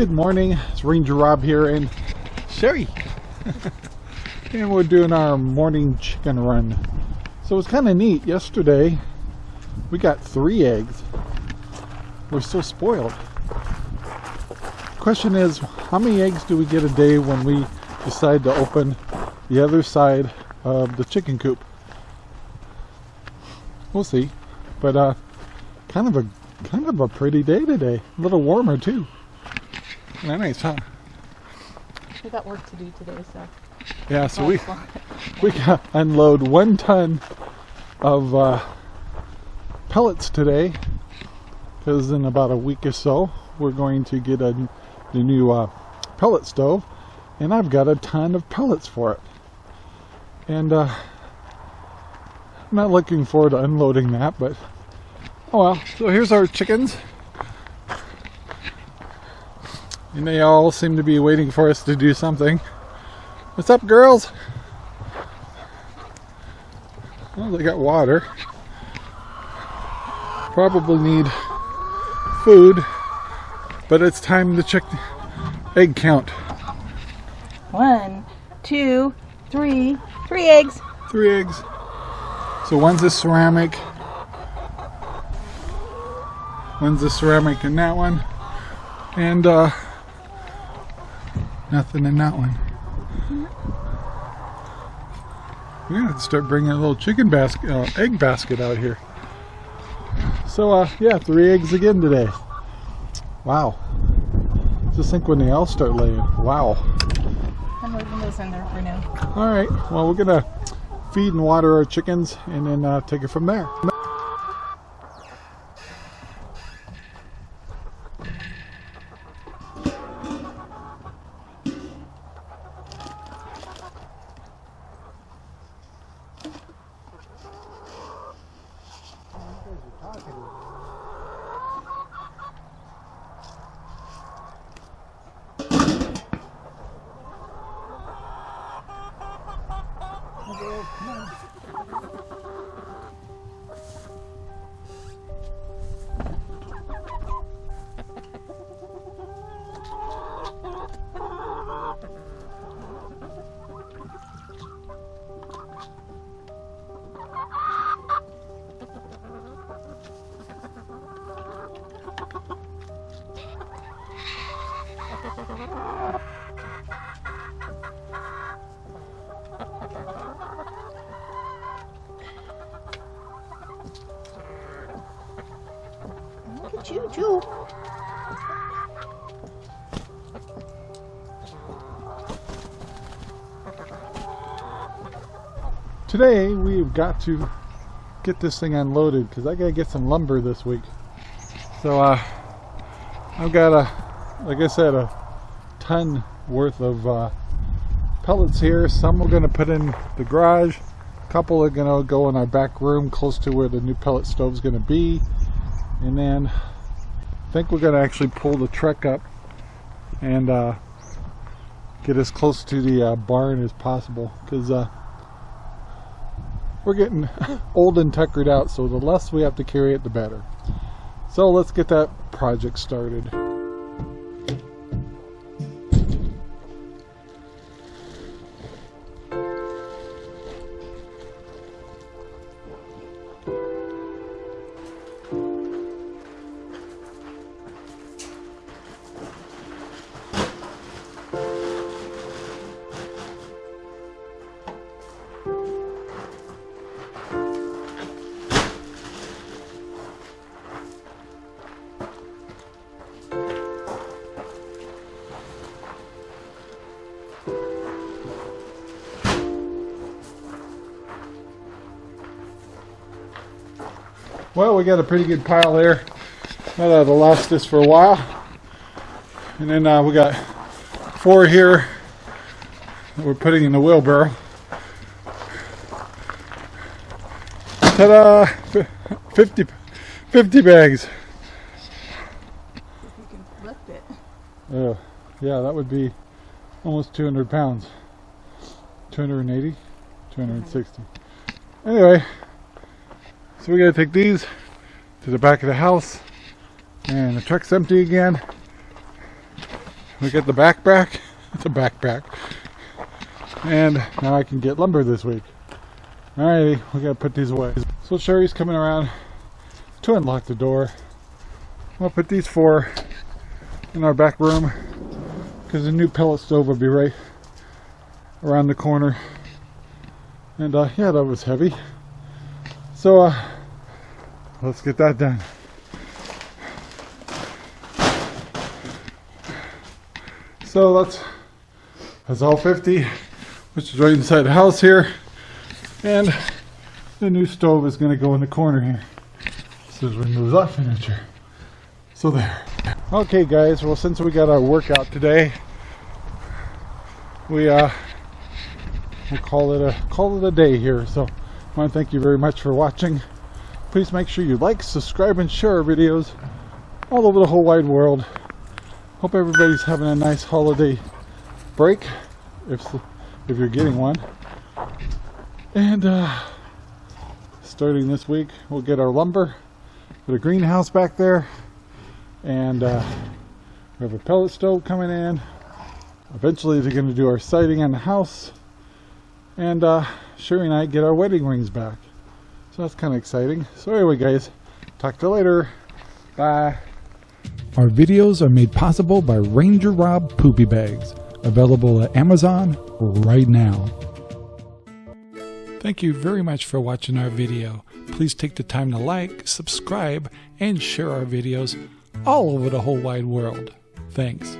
Good morning, it's Ranger Rob here and Sherry. and we're doing our morning chicken run. So it's kind of neat. Yesterday we got three eggs. We're so spoiled. Question is, how many eggs do we get a day when we decide to open the other side of the chicken coop? We'll see. But uh, kind of a kind of a pretty day today. A little warmer too. Nice, huh? We got work to do today, so. Yeah, so we we got unload one ton of uh, pellets today because in about a week or so we're going to get a the new uh, pellet stove and I've got a ton of pellets for it and uh, I'm not looking forward to unloading that but oh well so here's our chickens and they all seem to be waiting for us to do something what's up girls well they got water probably need food but it's time to check the egg count. One, two, three, three eggs. Three eggs. So one's a ceramic. One's a ceramic in that one. And uh, nothing in that one. We're gonna have to start bringing a little chicken basket, uh, egg basket out here. So uh, yeah, three eggs again today. Wow. Just think when they all start laying. Wow. I'm leaving those in there for now. All right. Well, we're going to feed and water our chickens and then uh, take it from there. Não. Choo choo. Today we've got to get this thing unloaded because I gotta get some lumber this week. So uh, I've got a, like I said, a ton worth of uh, pellets here. Some we're gonna put in the garage. A couple are gonna go in our back room close to where the new pellet stove is gonna be. And then I think we're gonna actually pull the truck up and uh, get as close to the uh, barn as possible because uh, we're getting old and tuckered out so the less we have to carry it the better. So let's get that project started Well, we got a pretty good pile there. That'll last us for a while. And then uh, we got four here that we're putting in the wheelbarrow. Ta-da! 50, 50 bags. If you can lift it. Uh, yeah, that would be almost 200 pounds. 280, 260. Anyway, we gotta take these to the back of the house and the truck's empty again. we got the backpack, the backpack, and now I can get lumber this week. Alrighty, we gotta put these away. So Sherry's coming around to unlock the door. We'll put these four in our back room because the new pellet stove will be right around the corner. And uh, yeah, that was heavy. So uh, let's get that done. So that's that's all 50, which is right inside the house here. And the new stove is going to go in the corner here. This we move that furniture. So there. Okay guys, well since we got our workout today, we uh we'll call it a call it a day here. So I want to thank you very much for watching. Please make sure you like, subscribe, and share our videos all over the whole wide world. Hope everybody's having a nice holiday break, if if you're getting one. And uh, starting this week, we'll get our lumber, put a greenhouse back there, and uh, we have a pellet stove coming in. Eventually, they're going to do our siding on the house, and uh, Sherry and I get our wedding rings back. So that's kind of exciting. So anyway, guys, talk to you later. Bye. Our videos are made possible by Ranger Rob Poopy Bags, available at Amazon right now. Thank you very much for watching our video. Please take the time to like, subscribe, and share our videos all over the whole wide world. Thanks.